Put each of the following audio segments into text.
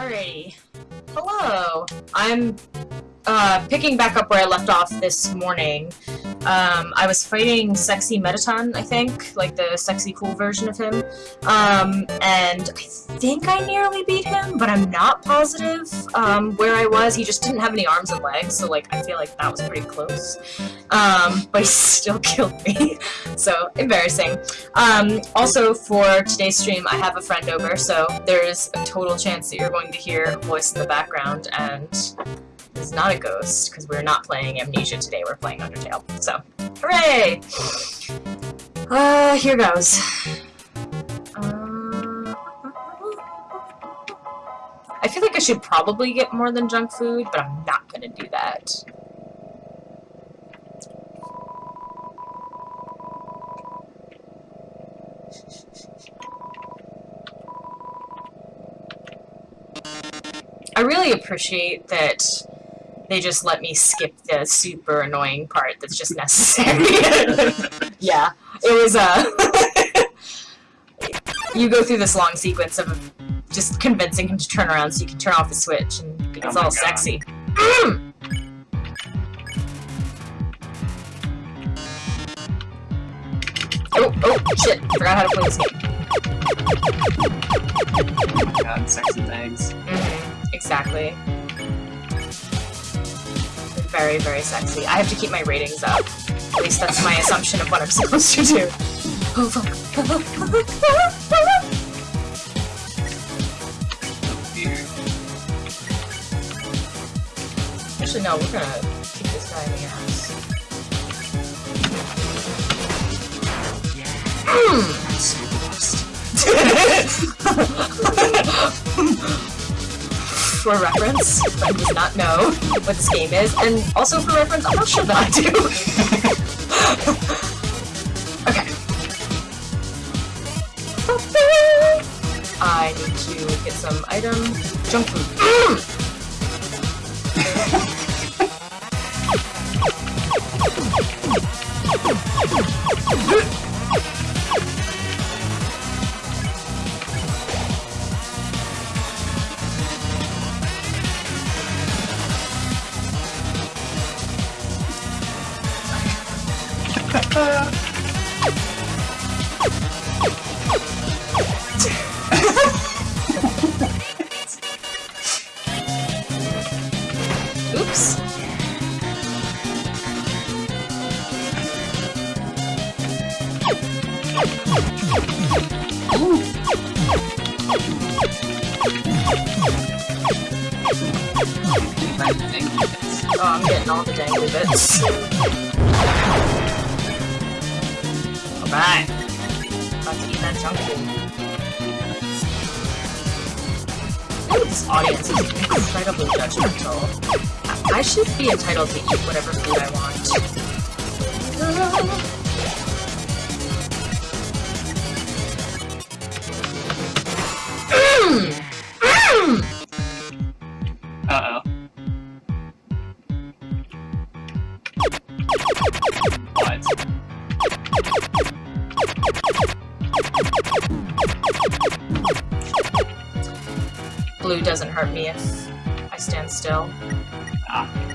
Alrighty. Hello. I'm uh, picking back up where I left off this morning. Um, I was fighting Sexy Mettaton, I think, like the sexy cool version of him. Um, and I think I nearly beat him, but I'm not positive um, where I was. He just didn't have any arms and legs, so like I feel like that was pretty close. Um, but he still killed me, so embarrassing. Um, also, for today's stream, I have a friend over, so there's a total chance that you're going to hear a voice in the background, and is not a ghost, because we're not playing Amnesia today, we're playing Undertale. So, hooray! Uh, here goes. Uh, I feel like I should probably get more than junk food, but I'm not gonna do that. I really appreciate that they just let me skip the super annoying part that's just necessary. yeah, it was, uh... you go through this long sequence of just convincing him to turn around so you can turn off the switch, and it's Oh all sexy. Mm! Oh, oh, shit, forgot how to play this game. God, sexy things. Mhm, exactly. Very, very sexy. I have to keep my ratings up. At least that's my assumption of what I'm supposed to do. Oh, fuck. Oh dear. Actually, no, we're gonna kick this guy in the ass. Hmm. So lost. for reference, I do not know what this game is, and also for reference, I'm not sure that I do. okay. I need to get some item. Junk food. This audience is incredibly judgmental. I should be entitled to eat whatever food I want. Mm! Mm! Doesn't hurt me if I stand still. Ah.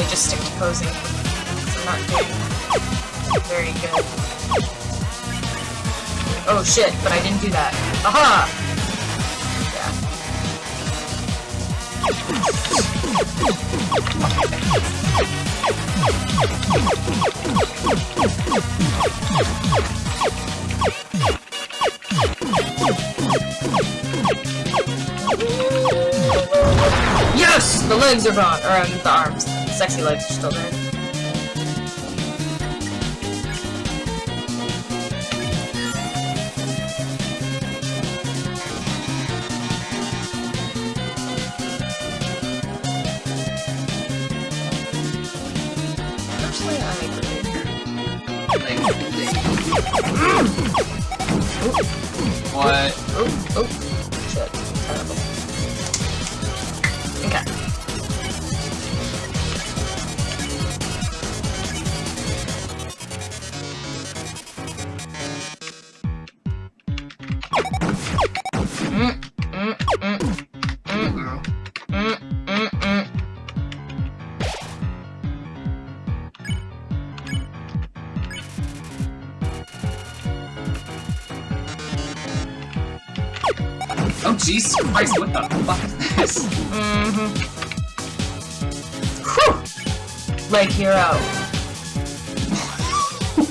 probably just stick to posing. I'm not doing very good. Oh shit, but I didn't do that. Aha! Yeah. Yes! The legs are gone, or um, the arms. Sexy legs are still there. Personally, I agree. What? Oh, oh, oh. Jesus Christ, what the fuck is this? Mm-hmm. Whew! Leg hero.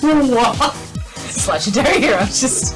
what? It's legendary hero, just...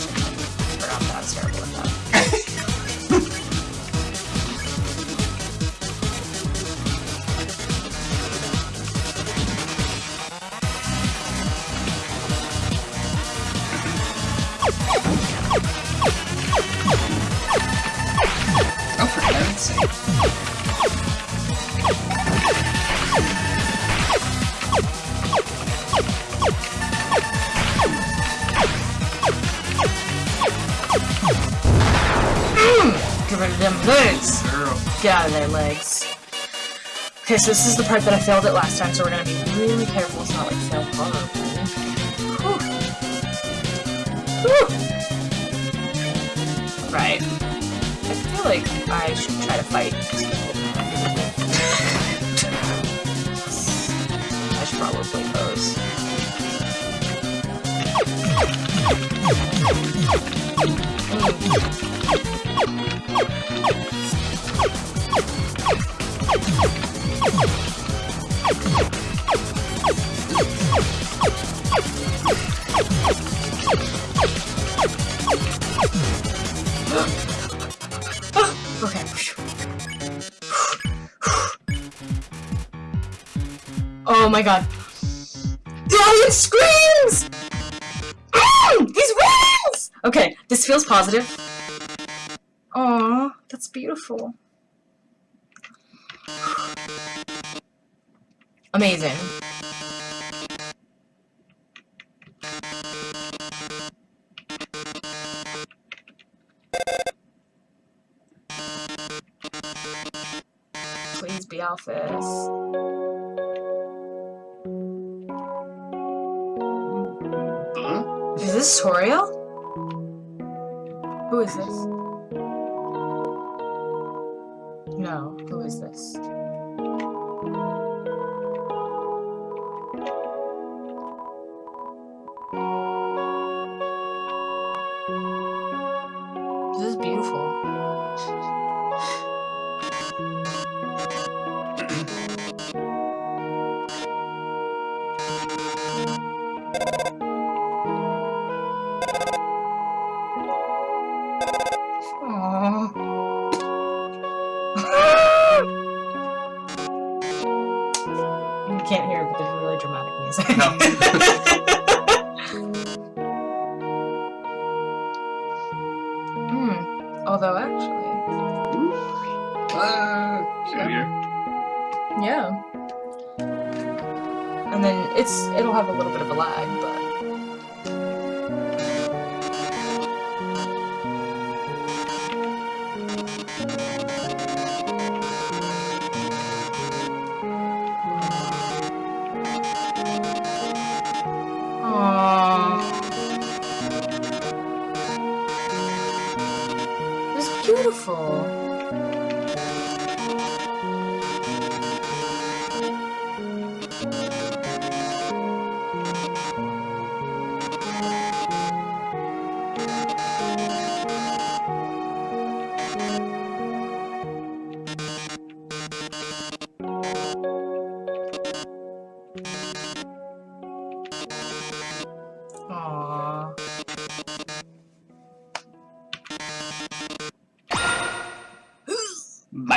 them legs! Girl. Get out of their legs. Okay, so this is the part that I failed at last time, so we're gonna be really careful to not like fail horribly. Whew. Whew. Right. I feel like I should try to fight. I should probably pose. Oh my god. Audience screams! These wings! Okay, this feels positive. Aw, that's beautiful. Amazing. Please be Alphys. Huh? Hmm? Is this Toriel? Who is this? No, who is this? This is beautiful. Dramatic music. Hmm. Although, actually, Uh, get here. yeah. And then it's it'll have a little bit of a lag, but beautiful.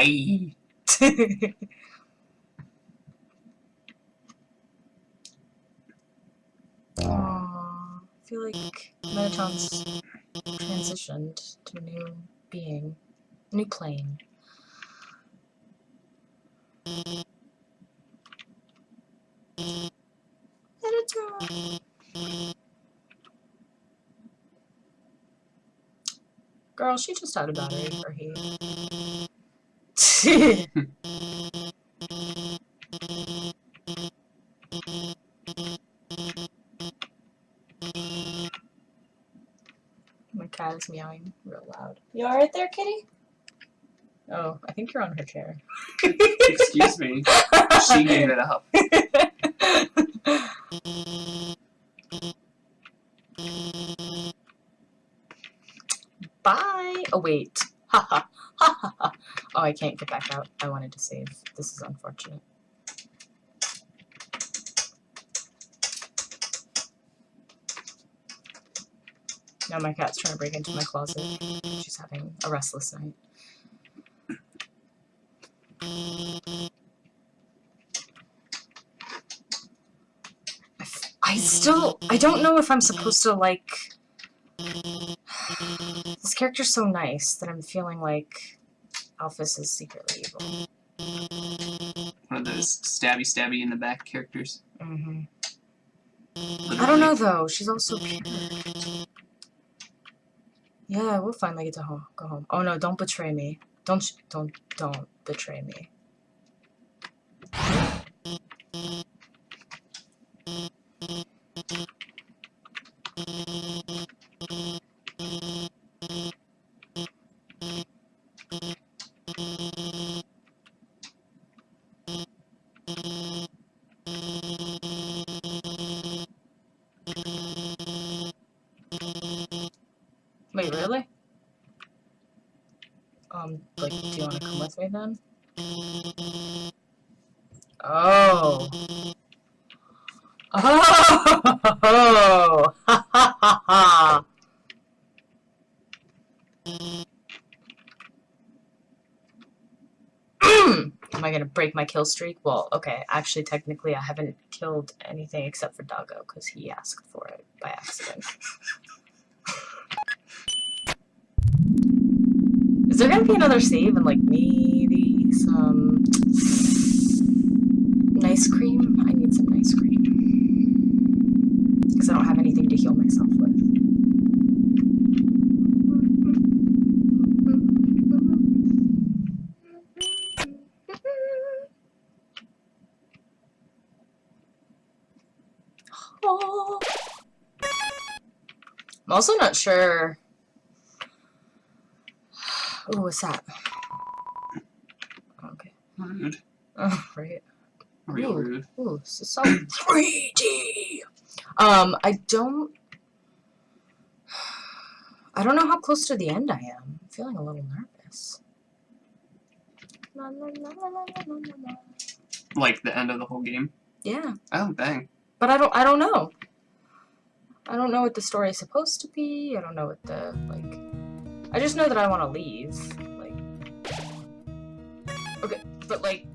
I feel like Mettaton's transitioned to a new being, a new plane. Girl, she just had a battery for he. My cat is meowing real loud. You alright there, kitty? Oh, I think you're on her chair. Excuse me. She gave it up. Bye! Oh, wait. Ha ha ha. Ha ha ha. Oh, I can't get back out. I wanted to save. This is unfortunate. Now my cat's trying to break into my closet. She's having a restless night. I still, I don't know if I'm supposed to like. This character's so nice that I'm feeling like Alphys is secretly evil. One of those stabby stabby in the back characters. hmm I don't know though. She's also pure. Yeah, we'll finally get to home. Go home. Oh no! Don't betray me. Don't don't don't betray me. Me? Oh. Oh! Am I gonna break my kill streak? Well, okay, actually, technically, I haven't killed anything except for Doggo, because he asked for it by accident. Is there gonna be another save and like maybe Um, some nice cream? I need some nice cream. Because I don't have anything to heal myself with. Oh. I'm also not sure. Ooh, what's that? Rude. Oh, right. Real Ooh. rude. Ooh, so 3D. Um, I don't. I don't know how close to the end I am. I'm feeling a little nervous. Like the end of the whole game. Yeah, Oh, dang. but I don't. I don't know. I don't know what the story is supposed to be. I don't know what the like. I just know that I want to leave. But like.